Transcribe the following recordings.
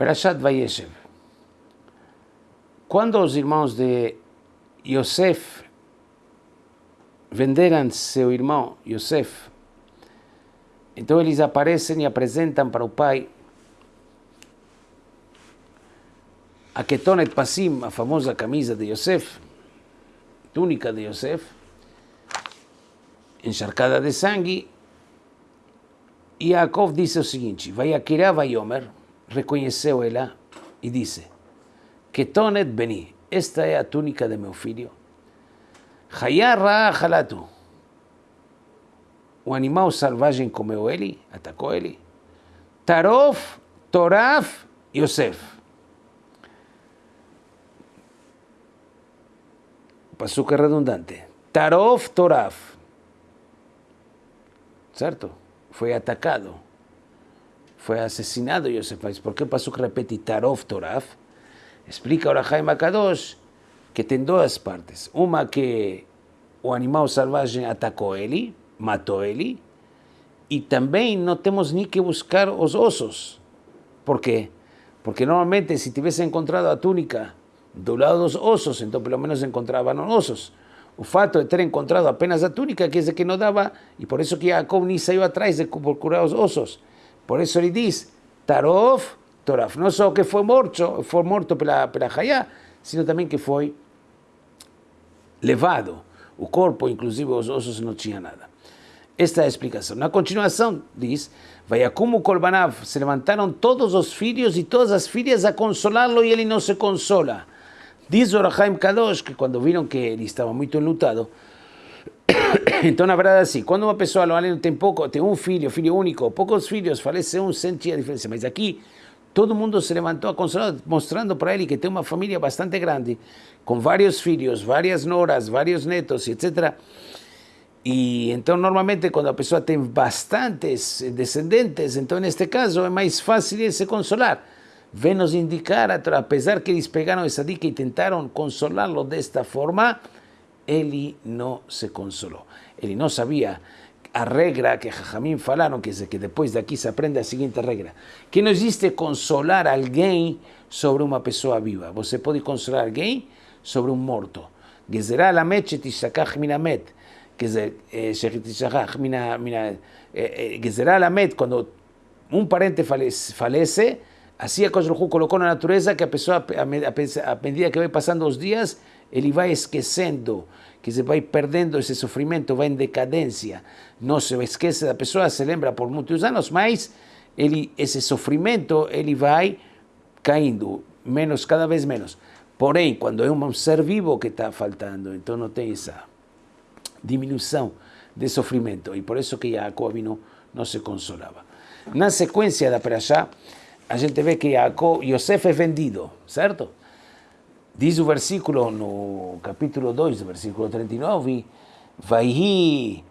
Perashat Vayeshev. Quando os irmãos de Yosef venderam seu irmão Yosef, então eles aparecem e apresentam para o pai a Ketonet Pasim, a famosa camisa de Yosef, túnica de Yosef, encharcada de sangue, e Yaakov disse o seguinte, vai Akira Vayomer, reconheceu ela e disse, Ketonet Beni, esta é a túnica de meu filho. Hayarra Halatu, o animal selvagem comeu ele, atacou ele. Tarof, Toraf, Yosef. Pasuca redundante. Tarof Toraf. ¿Certo? Foi atacado. Foi assassinado Yosef. Mas por que Pasuca repete Tarof Toraf? Explica ahora Jaime Kadosh que tem duas partes. Uma que o animal selvagem atacou ele, matou ele, e também não temos nem que buscar os ossos. Por quê? Porque normalmente se tivesse encontrado a túnica do lado dos osos, então pelo menos encontravam osos. O fato de ter encontrado apenas a túnica quer dizer que não dava, e por isso que Jacob nem saiu atrás de procurar os ossos. Por isso ele diz, Tarof, Toraf, não só que foi morto, foi morto pela, pela Hayá, sino também que foi levado. O corpo, inclusive os ossos, não tinha nada. Esta é a explicação. Na continuação, diz, como Kolbanav, se levantaram todos os filhos e todas as filhas a consolá-lo e ele não se consola. Diz Orahaim Kadosh que quando viram que ele estava muito enlutado, então na verdade assim, quando uma pessoa não tem pouco, tem um filho, filho único, poucos filhos, falece um, sente a diferença. Mas aqui todo mundo se levantou mostrando para ele que tem uma família bastante grande, com vários filhos, várias noras, vários netos, etc. E então normalmente quando a pessoa tem bastantes descendentes, então neste caso é mais fácil se consolar vem nos indicar, apesar que eles pegaram essa dica e tentaram consolá-lo desta forma, ele não se consolou. Ele não sabia a regra que Jajamim falaram, que, que depois daqui se aprende a seguinte regra, que não existe consolar alguém sobre uma pessoa viva. Você pode consolar alguém sobre um morto. Gezerá lamet shetishakach minamet. Shetishakach mina... Gezerá lamet, quando um parente falece, Así a Baruj colocou na natureza que a pessoa, a medida que vai passando os dias, ele vai esquecendo, que se vai perdendo esse sofrimento, vai em decadência. Não se esquece da pessoa, se lembra por muitos anos, mas ele, esse sofrimento ele vai caindo, menos, cada vez menos. Porém, quando é um ser vivo que está faltando, então não tem essa diminuição de sofrimento. E por isso que Jacob não, não se consolava. Na sequência da Perashá, a gente vê que Jacob, Yosef é vendido, certo? Diz o versículo no capítulo 2, versículo 39, Vaihi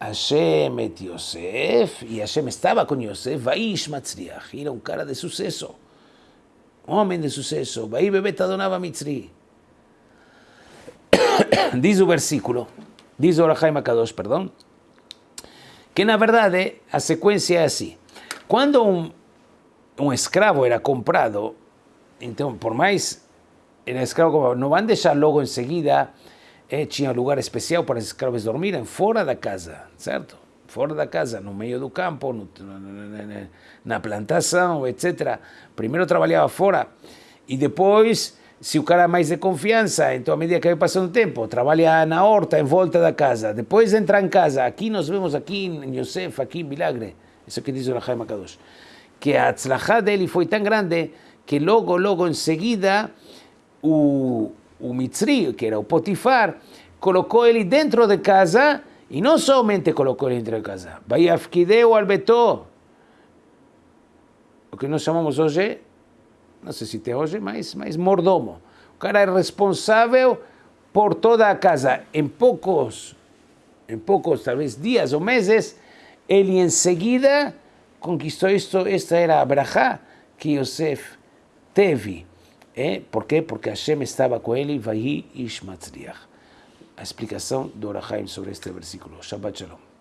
Hashem et Yosef, e Hashem estava com Yosef, Vaish Matzriach, era um cara de sucesso, homem de sucesso, Vai bebet Adonava Mitzri. Diz o versículo, diz o Orahaim Akadosh, perdão, que na verdade a sequência é assim. Quando um um escravo era comprado, então, por mais era escravo, não vão deixar logo em seguida, eh, tinha lugar especial para os escravos dormirem fora da casa, certo? Fora da casa, no meio do campo, no, na, na plantação, etc. Primeiro trabalhava fora e depois, se o cara é mais de confiança, então, à medida que vai passando o tempo, trabalha na horta, em volta da casa. Depois entra em casa. Aqui nós vemos, aqui em Yosef, aqui em Milagre. Isso que diz o Rahaim Akadosh que a tzlachá dele foi tão grande que logo, logo em seguida, o, o Mitzri, que era o Potifar, colocou ele dentro de casa e não somente colocou ele dentro de casa, Vaiafkideu albetó, o que nós chamamos hoje, não sei se tem hoje, mas, mas mordomo. O cara é responsável por toda a casa. Em poucos, em poucos, talvez dias ou meses, ele em seguida conquistou isto, esta era a brachá que Yosef teve. É? Por quê? Porque Hashem estava com ele, vai Ish. A explicação do Orahaim sobre este versículo. Shabbat Shalom.